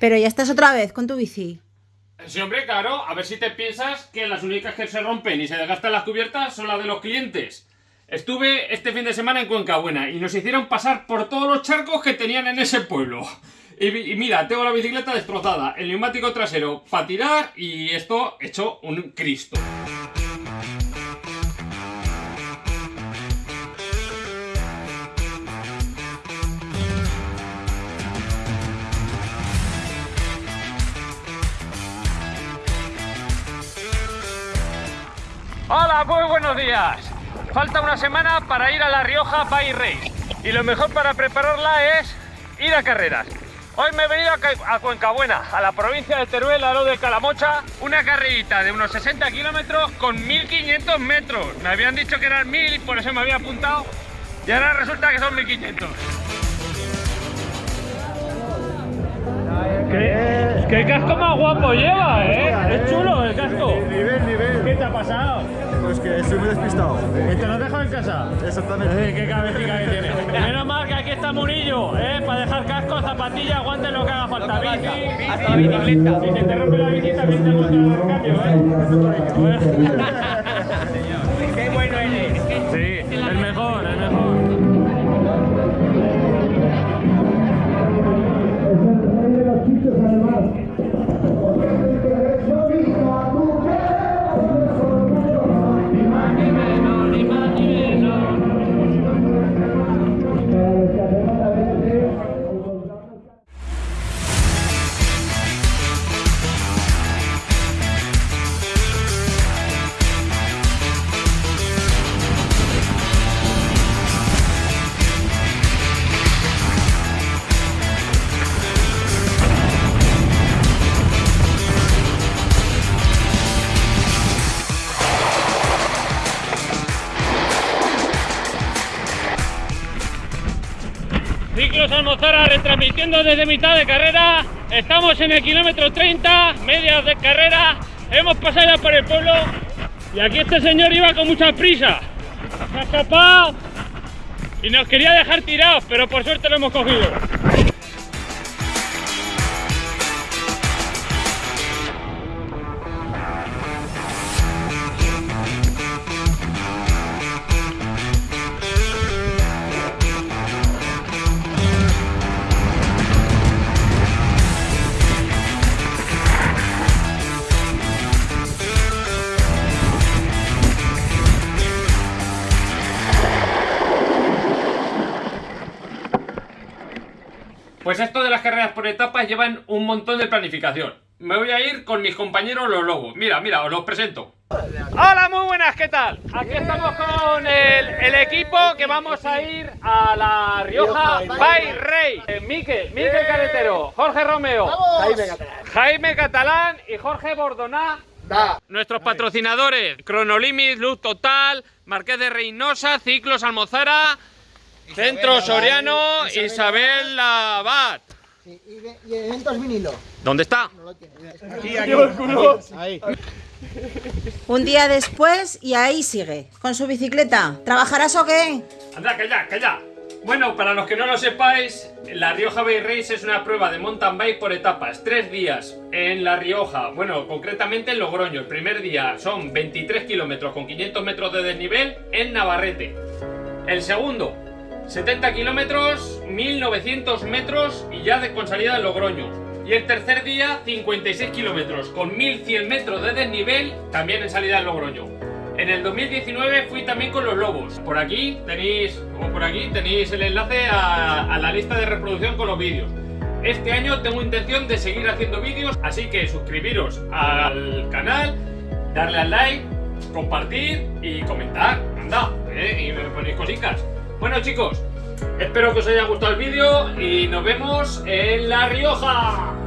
Pero ya estás otra vez con tu bici. Sí, hombre, claro, a ver si te piensas que las únicas que se rompen y se desgastan las cubiertas son las de los clientes. Estuve este fin de semana en Cuenca Buena y nos hicieron pasar por todos los charcos que tenían en ese pueblo. Y, y mira, tengo la bicicleta destrozada, el neumático trasero para tirar y esto hecho un Cristo. Hola, muy buenos días. Falta una semana para ir a La Rioja Bike Race. Y lo mejor para prepararla es ir a carreras. Hoy me he venido a, Ca- a Cuencabuena, a la provincia de Teruel, a lo de Calamocha. Una carrerita de unos 60 kilómetros con 1500 metros. Me habían dicho que eran 1000 y por eso me había apuntado. Y ahora resulta que son 1500. ¿Qué, qué casco más guapo lleva, eh? Es chulo el casco. Nivel, nivel. ¿Qué te ha pasado? Pues que estoy muy despistado. ¿Que te lo has dejado en casa? Exactamente. Eh, qué cabecita que tiene. Menos mal que aquí está Murillo, ¿eh? Para dejar casco, zapatillas, guantes, lo que haga falta. Bici, hasta la bicicleta. Si se te rompe la bici, también te gusta el cambio, ¿eh? Qué bueno eres. Sí, el mejor, el mejor. Ciclos Almozara retransmitiendo desde mitad de carrera. Estamos en el kilómetro 30, medias de carrera. Hemos pasado ya por el pueblo y aquí este señor iba con mucha prisa. Se ha escapado y nos quería dejar tirados, pero por suerte lo hemos cogido. Pues esto de las carreras por etapas llevan un montón de planificación. Me voy a ir con mis compañeros los lobos. Mira, mira, os los presento. Hola, muy buenas, ¿qué tal? Aquí estamos con el, el equipo que vamos a ir a La Rioja Bike Race. Eh, Miquel, Miquel Carretero, Jorge Romeo, Jaime Catalán. Jaime Catalán y Jorge Bordoná. Nuestros patrocinadores, Cronolimit, Luz Total, Marqués de Reynosa, Ciclos Almozara, Centro Soriano, Isabel Labat. Sí, y, ve- y eventos vinilo. ¿Dónde está? No lo tiene. Ahí. Un día después y ahí sigue, con su bicicleta. ¿Trabajarás o qué? Anda, calla, calla. Bueno, para los que no lo sepáis, La Rioja Bay Race es una prueba de mountain bike por etapas, tres días en La Rioja, bueno, concretamente en Logroño. El primer día son 23 kilómetros con 500 metros de desnivel en Navarrete. El segundo, 70 kilómetros, 1900 metros y ya de, con salida en Logroño. Y el tercer día, 56 kilómetros con 1100 metros de desnivel, también en salida en Logroño. En el 2019 fui también con los lobos. Por aquí tenéis, o por aquí tenéis el enlace a, a la lista de reproducción con los vídeos. Este año tengo intención de seguir haciendo vídeos, así que suscribiros al canal, darle al like, compartir y comentar. Anda, ¿eh? y me ponéis cositas. Bueno chicos, espero que os haya gustado el vídeo y nos vemos en La Rioja.